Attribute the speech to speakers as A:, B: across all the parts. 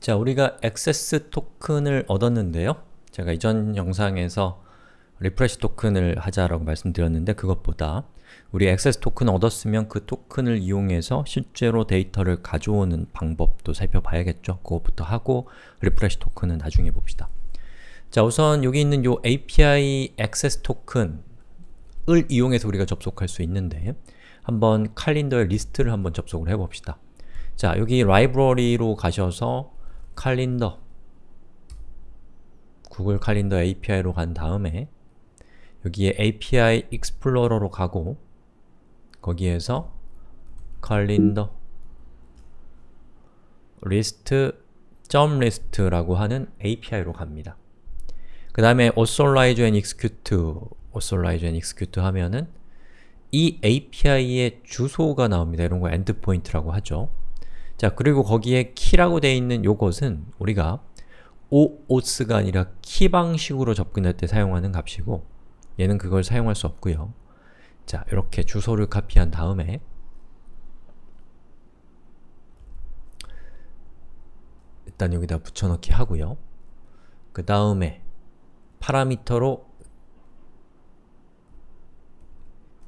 A: 자, 우리가 access token을 얻었는데요. 제가 이전 영상에서 refresh token을 하자라고 말씀드렸는데 그것보다 우리 access token 얻었으면 그 token을 이용해서 실제로 데이터를 가져오는 방법도 살펴봐야겠죠. 그것부터 하고 refresh token은 나중에 봅시다. 자, 우선 여기 있는 요 API access token을 이용해서 우리가 접속할 수 있는데 한번 칼린더의 리스트를 한번 접속을 해봅시다. 자, 여기 라이브러리로 가셔서 Calendar 구글 Calendar API로 간 다음에 여기에 API Explorer로 가고 거기에서 칼린더 리스트 점 리스트라고 하는 API로 갑니다. 그 다음에 authorize and execute authorize and execute 하면은 이 API의 주소가 나옵니다. 이런 거 endpoint라고 하죠. 자, 그리고 거기에 키라고 되어 있는 요것은 우리가 oauth가 아니라 키 방식으로 접근할 때 사용하는 값이고 얘는 그걸 사용할 수 없고요. 자, 이렇게 주소를 카피한 다음에 일단 여기다 붙여넣기 하고요. 그 다음에 파라미터로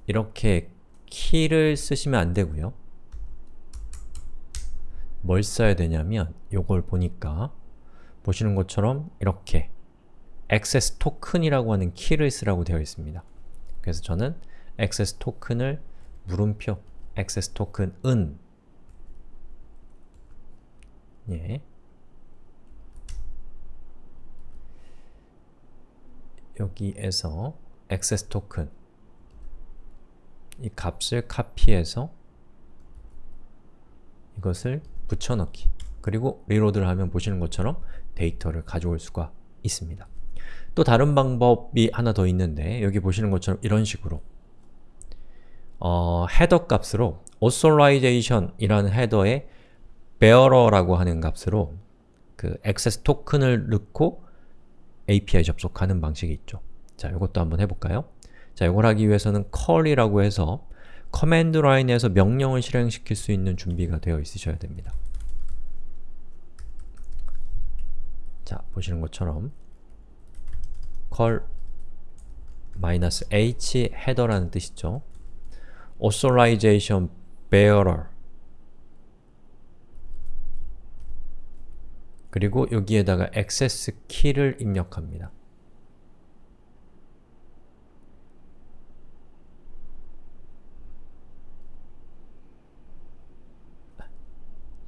A: 이렇게 키를 쓰시면 안 되고요. 뭘 써야 되냐면 요걸 보니까 보시는 것처럼 이렇게 access token이라고 하는 키를 쓰라고 되어 있습니다. 그래서 저는 access token을 물음표 access token은 예. 여기에서 access token 이 값을 카피해서 이것을 붙여넣기 그리고 reload를 하면 보시는 것처럼 데이터를 가져올 수가 있습니다. 또 다른 방법이 하나 더 있는데 여기 보시는 것처럼 이런 식으로 어, header 값으로 authorization 이라는 헤더에 bearer라고 하는 값으로 그 access token을 넣고 API 접속하는 방식이 있죠. 자, 이것도 한번 해볼까요? 자, 이걸 하기 위해서는 curl이라고 해서 command line에서 명령을 실행시킬 수 있는 준비가 되어 있으셔야 됩니다. 자, 보시는 것처럼 curl -H header라는 뜻이죠. authorization bearer 그리고 여기에다가 access key를 입력합니다.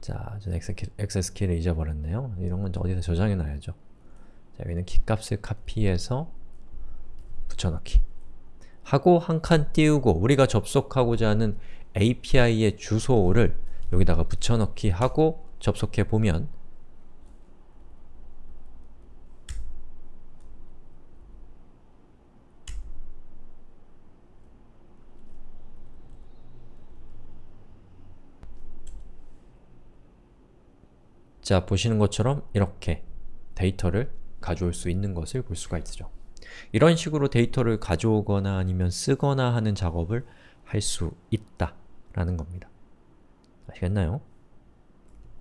A: 자, 전 액세스 키를 잊어버렸네요. 이런 건 어디다 저장해 놔야죠. 자, 여기는 키값을 카피해서 붙여넣기 하고 한 칸 띄우고 우리가 접속하고자 하는 API의 주소를 여기다가 붙여넣기 하고 접속해 보면 자, 보시는 것처럼 이렇게 데이터를 가져올 수 있는 것을 볼 수가 있죠. 이런 식으로 데이터를 가져오거나 아니면 쓰거나 하는 작업을 할 수 있다 라는 겁니다. 아시겠나요?